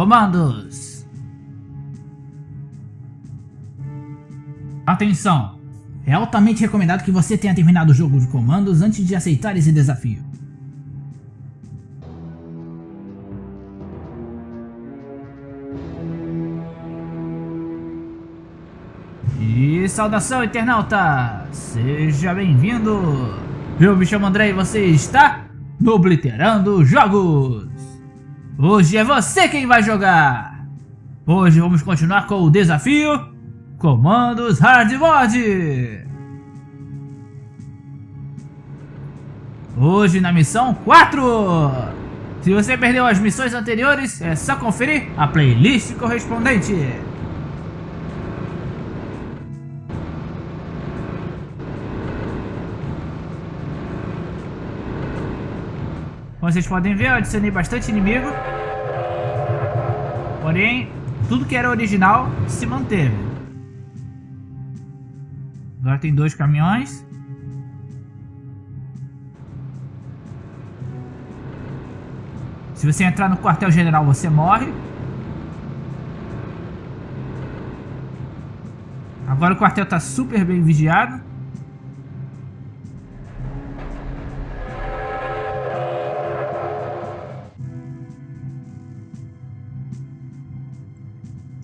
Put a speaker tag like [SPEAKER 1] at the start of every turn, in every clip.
[SPEAKER 1] comandos. Atenção! É altamente recomendado que você tenha terminado o jogo de comandos antes de aceitar esse desafio. E saudação internauta! Seja bem-vindo! Eu me chamo André e você está no Obliterando Jogos! Hoje é você quem vai jogar! Hoje vamos continuar com o desafio Comandos Hard! Hoje na missão 4! Se você perdeu as missões anteriores, é só conferir a playlist correspondente. Como vocês podem ver, eu adicionei bastante inimigo. Porém, tudo que era original se manteve. Agora tem dois caminhões. Se você entrar no quartel-general, você morre. Agora o quartel está super bem vigiado.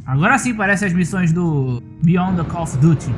[SPEAKER 1] Agora sim parece as missões do Beyond the Call of Duty.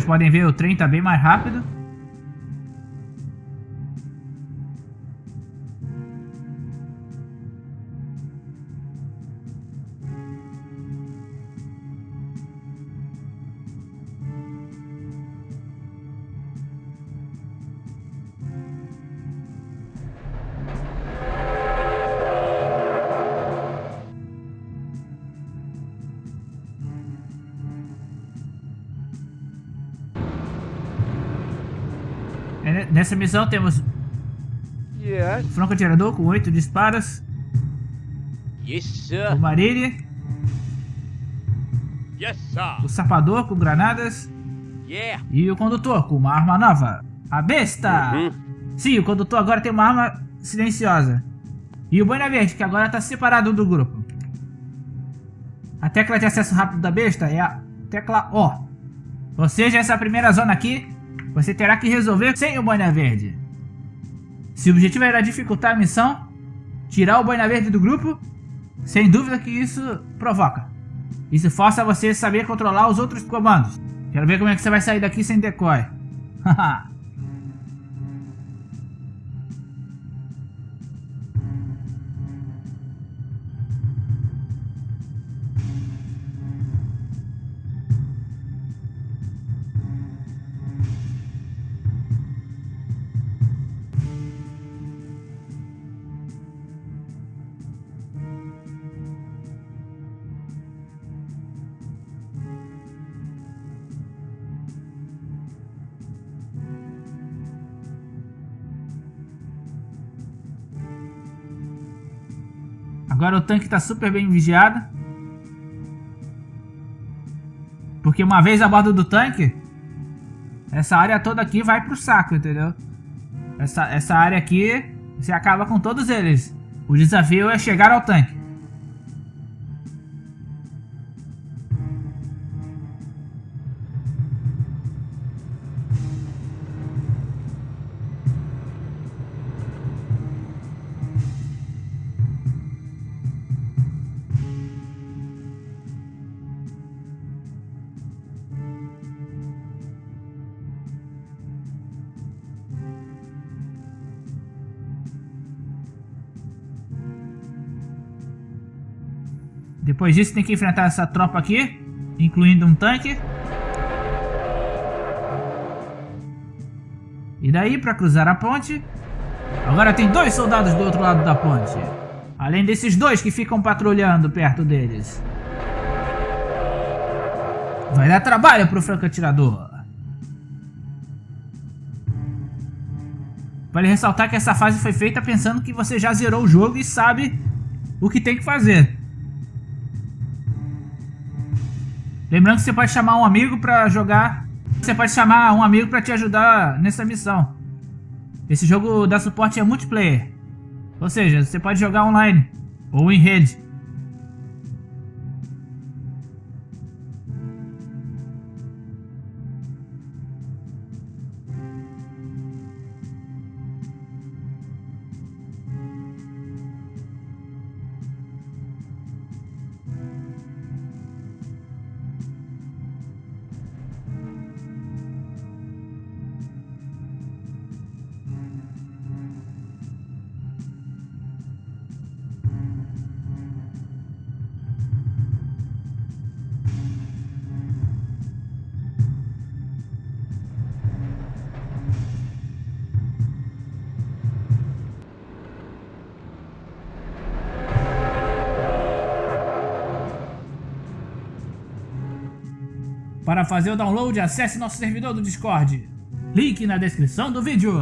[SPEAKER 1] Vocês podem ver, o trem está bem mais rápido. Nessa missão temos
[SPEAKER 2] Yes.
[SPEAKER 1] o franco atirador com 8 disparos,
[SPEAKER 2] Yes,
[SPEAKER 1] o
[SPEAKER 2] sir.
[SPEAKER 1] Marilli,
[SPEAKER 2] Yes, sir.
[SPEAKER 1] o sapador com granadas
[SPEAKER 2] Yeah.
[SPEAKER 1] e o condutor com uma arma nova, a besta!
[SPEAKER 2] Uhum.
[SPEAKER 1] Sim, o condutor agora tem uma arma silenciosa. E o Boina Verde, que agora está separado do grupo. A tecla de acesso rápido da besta é a tecla O. Ou seja, essa primeira zona aqui, você terá que resolver sem o Boina Verde. Se o objetivo era dificultar a missão, tirar o Boina Verde do grupo, sem dúvida que isso provoca. Isso força você a saber controlar os outros comandos. Quero ver como é que você vai sair daqui sem decoy. Haha. Agora o tanque está super bem vigiado. Porque uma vez a bordo do tanque, essa área toda aqui vai pro saco, entendeu? Essa, essa área aqui, você acaba com todos eles. O desafio é chegar ao tanque. Depois disso tem que enfrentar essa tropa aqui, incluindo um tanque. E daí para cruzar a ponte, agora tem dois soldados do outro lado da ponte. Além desses dois que ficam patrulhando perto deles. Vai dar trabalho pro franco-atirador. Vale ressaltar que essa fase foi feita pensando que você já zerou o jogo e sabe o que tem que fazer. Lembrando que você pode chamar um amigo para jogar. Você pode chamar um amigo para te ajudar nessa missão. Esse jogo dá suporte a multiplayer. Ou seja, você pode jogar online ou em rede. Para fazer o download, acesse nosso servidor do Discord. Link na descrição do vídeo.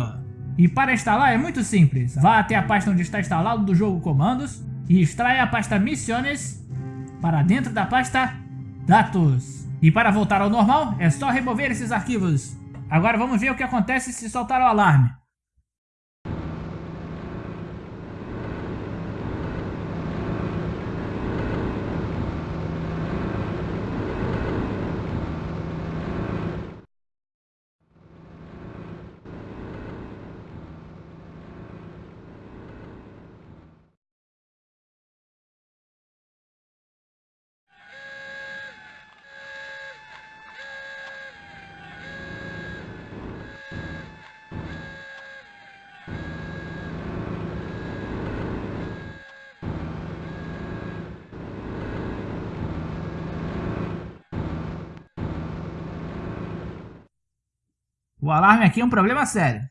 [SPEAKER 1] E para instalar é muito simples. Vá até a pasta onde está instalado do jogo comandos e extraia a pasta Missiones para dentro da pasta Dados. E para voltar ao normal, é só remover esses arquivos. Agora vamos ver o que acontece se soltar o alarme. O alarme aqui é um problema sério.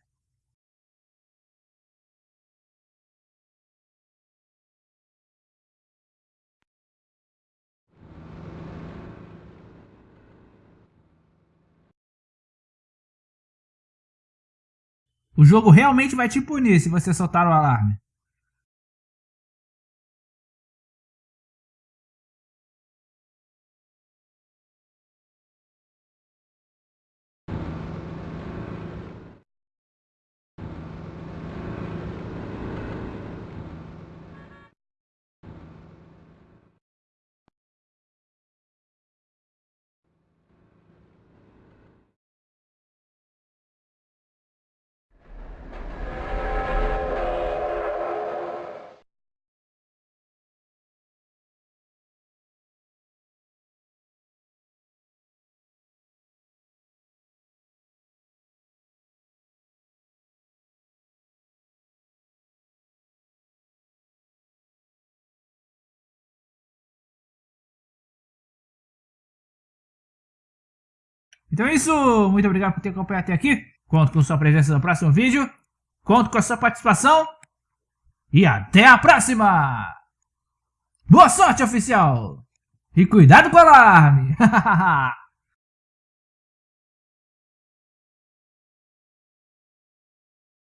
[SPEAKER 1] O jogo realmente vai te punir se você soltar o alarme. Então é isso, muito obrigado por ter acompanhado até aqui. Conto com sua presença no próximo vídeo. Conto com a sua participação. E até a próxima! Boa sorte, oficial! E cuidado com o alarme!